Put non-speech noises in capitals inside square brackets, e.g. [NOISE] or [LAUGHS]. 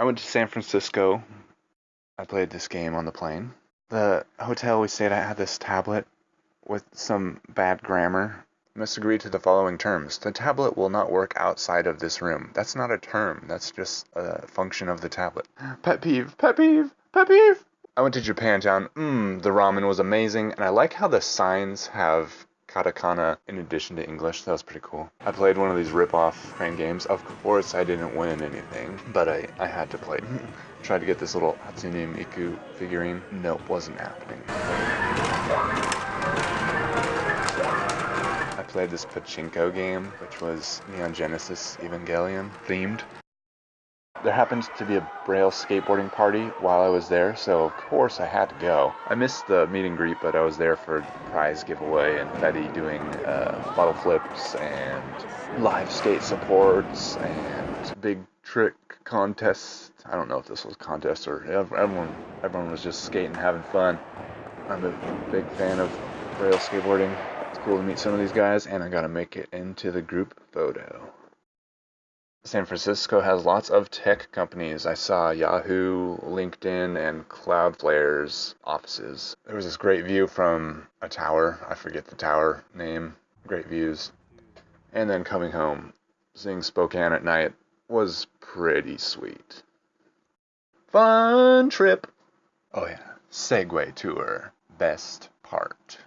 I went to San Francisco. I played this game on the plane. The hotel we stayed at had this tablet with some bad grammar. Must agree to the following terms. The tablet will not work outside of this room. That's not a term. That's just a function of the tablet. Pet peeve, pet peeve, pet peeve. I went to Japantown. Mmm, the ramen was amazing, and I like how the signs have katakana in addition to English. That was pretty cool. I played one of these rip-off crane games. Of course, I didn't win anything, but I, I had to play. [LAUGHS] Tried to get this little Hatsune Miku figurine. Nope, wasn't happening. I played this pachinko game, which was Neon Genesis Evangelion themed. There happened to be a Braille skateboarding party while I was there, so of course I had to go. I missed the meet and greet, but I was there for prize giveaway and Betty doing uh, bottle flips and live skate supports and big trick contests. I don't know if this was contest or everyone everyone was just skating, having fun. I'm a big fan of Braille skateboarding. It's cool to meet some of these guys, and I got to make it into the group photo. San Francisco has lots of tech companies. I saw Yahoo, LinkedIn, and Cloudflare's offices. There was this great view from a tower. I forget the tower name. Great views. And then coming home, seeing Spokane at night was pretty sweet. Fun trip. Oh yeah, Segway tour. Best part.